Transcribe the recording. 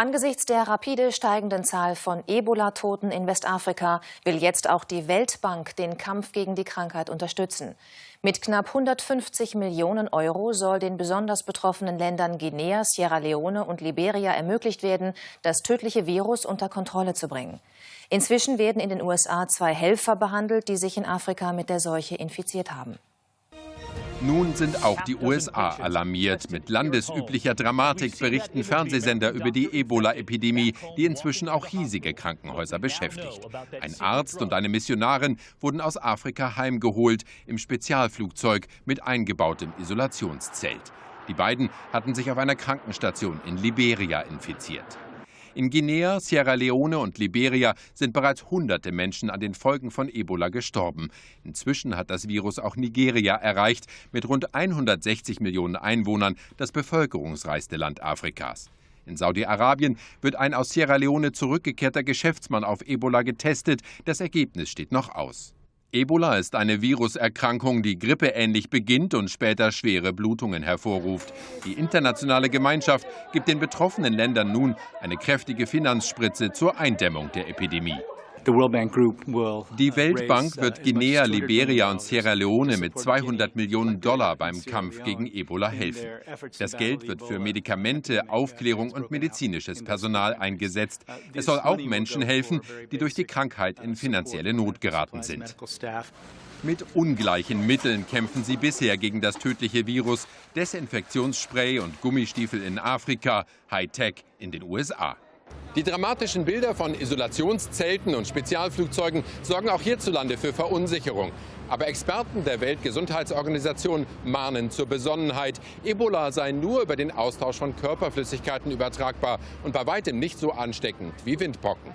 Angesichts der rapide steigenden Zahl von Ebola-Toten in Westafrika will jetzt auch die Weltbank den Kampf gegen die Krankheit unterstützen. Mit knapp 150 Millionen Euro soll den besonders betroffenen Ländern Guinea, Sierra Leone und Liberia ermöglicht werden, das tödliche Virus unter Kontrolle zu bringen. Inzwischen werden in den USA zwei Helfer behandelt, die sich in Afrika mit der Seuche infiziert haben. Nun sind auch die USA alarmiert. Mit landesüblicher Dramatik berichten Fernsehsender über die Ebola-Epidemie, die inzwischen auch hiesige Krankenhäuser beschäftigt. Ein Arzt und eine Missionarin wurden aus Afrika heimgeholt im Spezialflugzeug mit eingebautem Isolationszelt. Die beiden hatten sich auf einer Krankenstation in Liberia infiziert. In Guinea, Sierra Leone und Liberia sind bereits hunderte Menschen an den Folgen von Ebola gestorben. Inzwischen hat das Virus auch Nigeria erreicht, mit rund 160 Millionen Einwohnern das bevölkerungsreichste Land Afrikas. In Saudi-Arabien wird ein aus Sierra Leone zurückgekehrter Geschäftsmann auf Ebola getestet. Das Ergebnis steht noch aus. Ebola ist eine Viruserkrankung, die grippeähnlich beginnt und später schwere Blutungen hervorruft. Die internationale Gemeinschaft gibt den betroffenen Ländern nun eine kräftige Finanzspritze zur Eindämmung der Epidemie. Die Weltbank wird uh, Guinea, Liberia und Sierra Leone mit 200 Millionen Dollar beim Kampf gegen Ebola helfen. Das Geld wird für Medikamente, Aufklärung und medizinisches Personal eingesetzt. Uh, es soll auch Menschen helfen, die durch die Krankheit in finanzielle Not geraten sind. Mit ungleichen Mitteln kämpfen sie bisher gegen das tödliche Virus. Desinfektionsspray und Gummistiefel in Afrika, Hightech in den USA. Die dramatischen Bilder von Isolationszelten und Spezialflugzeugen sorgen auch hierzulande für Verunsicherung. Aber Experten der Weltgesundheitsorganisation mahnen zur Besonnenheit. Ebola sei nur über den Austausch von Körperflüssigkeiten übertragbar und bei weitem nicht so ansteckend wie Windpocken.